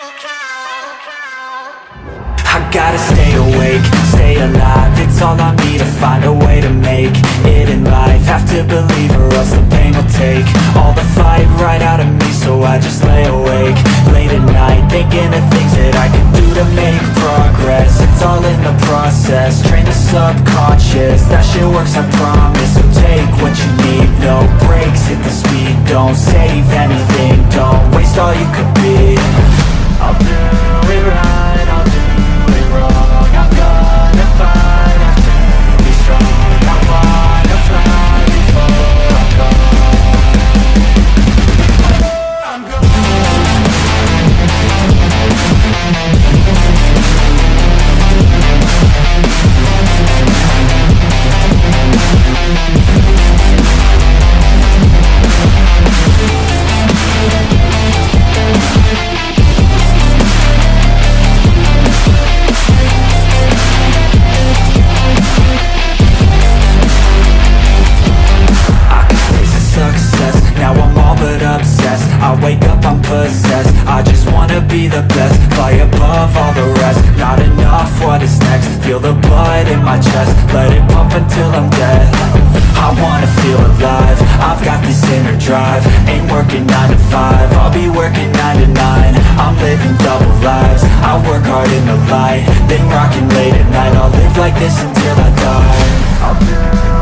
I gotta stay awake, stay alive. It's all I need to find a way to make it in life. Have to believe or else the pain will take All the fight right out of me so I just lay awake Late at night thinking of things that I can do to make progress. It's all in the process, train the subconscious. That shit works I promise, so take what you need. No breaks, hit the speed, don't save anything. Don't waste all you could be I'll do possessed, I just wanna be the best. Fly above all the rest, not enough, what is next? Feel the blood in my chest, let it pump until I'm dead. I wanna feel alive, I've got this inner drive. Ain't working 9 to 5, I'll be working 9 to 9 I'm living double lives, I work hard in the light. Then rocking late at night, I'll live like this until I die